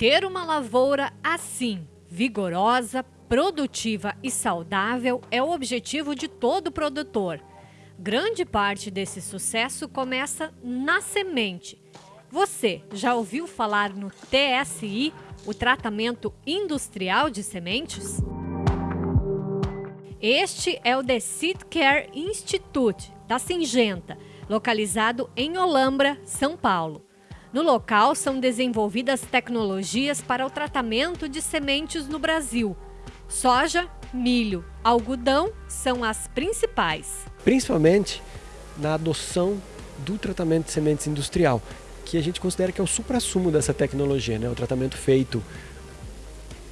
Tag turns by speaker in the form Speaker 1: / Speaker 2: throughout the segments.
Speaker 1: Ter uma lavoura assim, vigorosa, produtiva e saudável é o objetivo de todo produtor. Grande parte desse sucesso começa na semente. Você já ouviu falar no TSI, o tratamento industrial de sementes? Este é o The Seed Care Institute, da Singenta, localizado em Olambra, São Paulo. No local são desenvolvidas tecnologias para o tratamento de sementes no Brasil. Soja, milho, algodão são as principais.
Speaker 2: Principalmente na adoção do tratamento de sementes industrial, que a gente considera que é o supra-sumo dessa tecnologia, né? o tratamento feito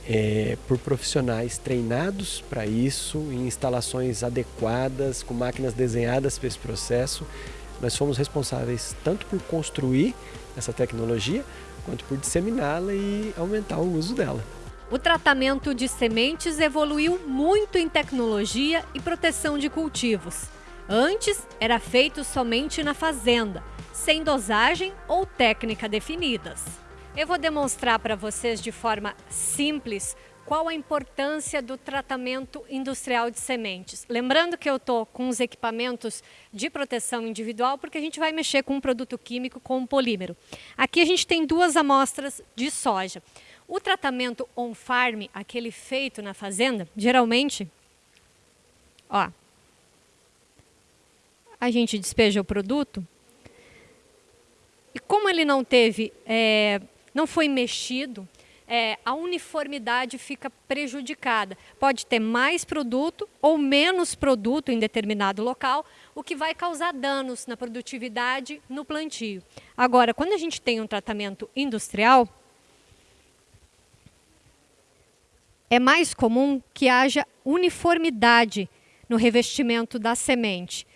Speaker 2: é, por profissionais treinados para isso, em instalações adequadas, com máquinas desenhadas para esse processo. Nós fomos responsáveis tanto por construir essa tecnologia, quanto por disseminá-la e aumentar o uso dela.
Speaker 1: O tratamento de sementes evoluiu muito em tecnologia e proteção de cultivos. Antes, era feito somente na fazenda, sem dosagem ou técnica definidas. Eu vou demonstrar para vocês de forma simples qual a importância do tratamento industrial de sementes. Lembrando que eu estou com os equipamentos de proteção individual, porque a gente vai mexer com um produto químico com um polímero. Aqui a gente tem duas amostras de soja. O tratamento on-farm, aquele feito na fazenda, geralmente, ó, a gente despeja o produto e como ele não teve é, não foi mexido, é, a uniformidade fica prejudicada. Pode ter mais produto ou menos produto em determinado local, o que vai causar danos na produtividade no plantio. Agora, quando a gente tem um tratamento industrial, é mais comum que haja uniformidade no revestimento da semente.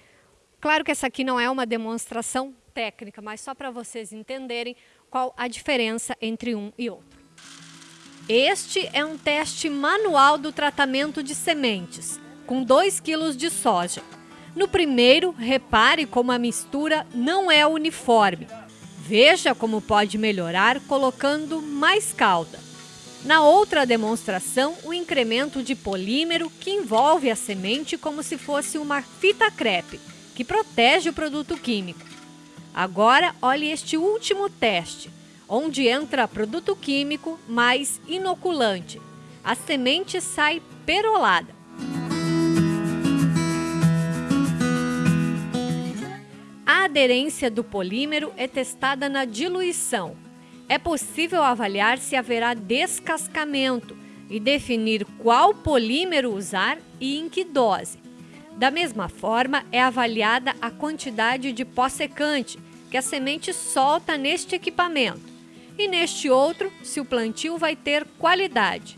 Speaker 1: Claro que essa aqui não é uma demonstração técnica, mas só para vocês entenderem qual a diferença entre um e outro. Este é um teste manual do tratamento de sementes, com 2 kg de soja. No primeiro, repare como a mistura não é uniforme. Veja como pode melhorar colocando mais calda. Na outra demonstração, o incremento de polímero que envolve a semente como se fosse uma fita crepe, que protege o produto químico. Agora, olhe este último teste, onde entra produto químico mais inoculante. A semente sai perolada. A aderência do polímero é testada na diluição. É possível avaliar se haverá descascamento e definir qual polímero usar e em que dose. Da mesma forma, é avaliada a quantidade de pó secante que a semente solta neste equipamento e neste outro se o plantio vai ter qualidade.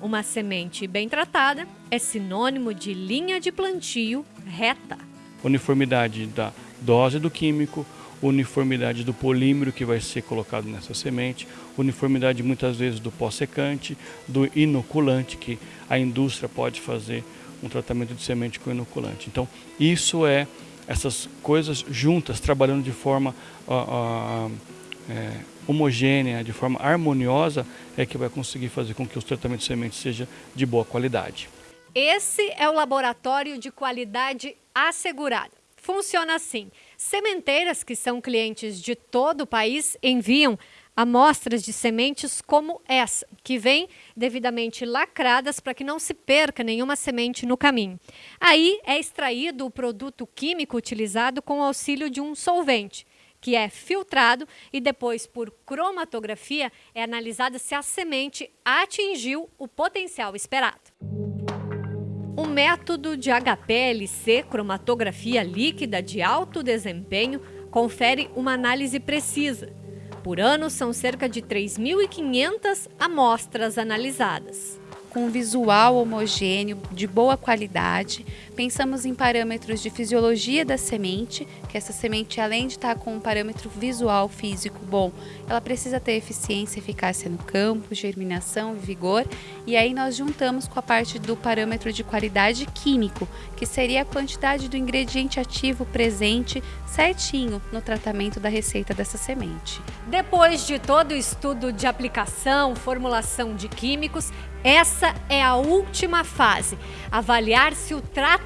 Speaker 1: Uma semente bem tratada é sinônimo de linha de plantio reta.
Speaker 3: Uniformidade da dose do químico, uniformidade do polímero que vai ser colocado nessa semente, uniformidade muitas vezes do pó secante, do inoculante que a indústria pode fazer um tratamento de semente com inoculante. Então, isso é essas coisas juntas, trabalhando de forma uh, uh, é, homogênea, de forma harmoniosa, é que vai conseguir fazer com que os tratamentos de sementes sejam de boa qualidade.
Speaker 1: Esse é o laboratório de qualidade assegurada. Funciona assim: sementeiras que são clientes de todo o país enviam amostras de sementes como essa, que vem devidamente lacradas para que não se perca nenhuma semente no caminho. Aí é extraído o produto químico utilizado com o auxílio de um solvente, que é filtrado e depois, por cromatografia, é analisada se a semente atingiu o potencial esperado. O método de HPLC, cromatografia líquida de alto desempenho, confere uma análise precisa por ano, são cerca de 3.500 amostras analisadas.
Speaker 4: com visual homogêneo, de boa qualidade. Pensamos em parâmetros de fisiologia da semente, que essa semente, além de estar com um parâmetro visual físico bom, ela precisa ter eficiência eficácia no campo, germinação e vigor. E aí nós juntamos com a parte do parâmetro de qualidade químico, que seria a quantidade do ingrediente ativo presente certinho no tratamento da receita dessa semente.
Speaker 1: Depois de todo o estudo de aplicação, formulação de químicos, essa é a última fase, avaliar se o tratamento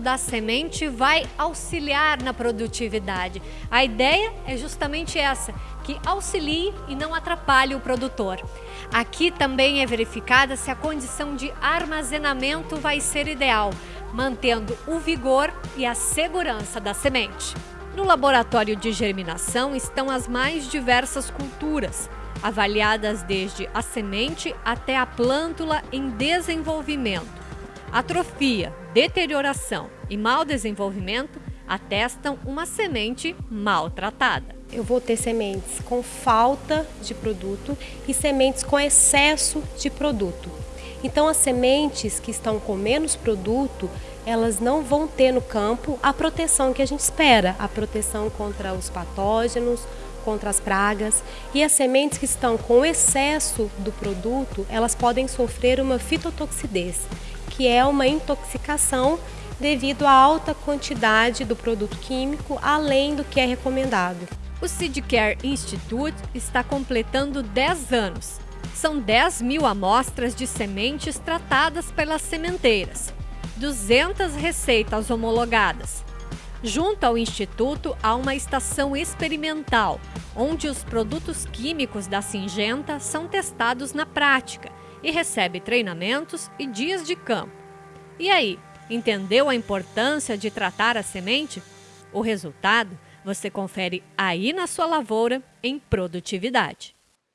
Speaker 1: da semente vai auxiliar na produtividade. A ideia é justamente essa, que auxilie e não atrapalhe o produtor. Aqui também é verificada se a condição de armazenamento vai ser ideal, mantendo o vigor e a segurança da semente. No laboratório de germinação estão as mais diversas culturas, avaliadas desde a semente até a plântula em desenvolvimento. Atrofia, deterioração e mau desenvolvimento atestam uma semente maltratada.
Speaker 5: Eu vou ter sementes com falta de produto e sementes com excesso de produto. Então, as sementes que estão com menos produto, elas não vão ter no campo a proteção que a gente espera, a proteção contra os patógenos, contra as pragas. E as sementes que estão com excesso do produto, elas podem sofrer uma fitotoxidez, que é uma intoxicação devido à alta quantidade do produto químico, além do que é recomendado.
Speaker 1: O Seedcare Institute está completando 10 anos. São 10 mil amostras de sementes tratadas pelas sementeiras, 200 receitas homologadas, Junto ao Instituto há uma estação experimental, onde os produtos químicos da Singenta são testados na prática e recebe treinamentos e dias de campo. E aí, entendeu a importância de tratar a semente? O resultado você confere aí na sua lavoura em produtividade.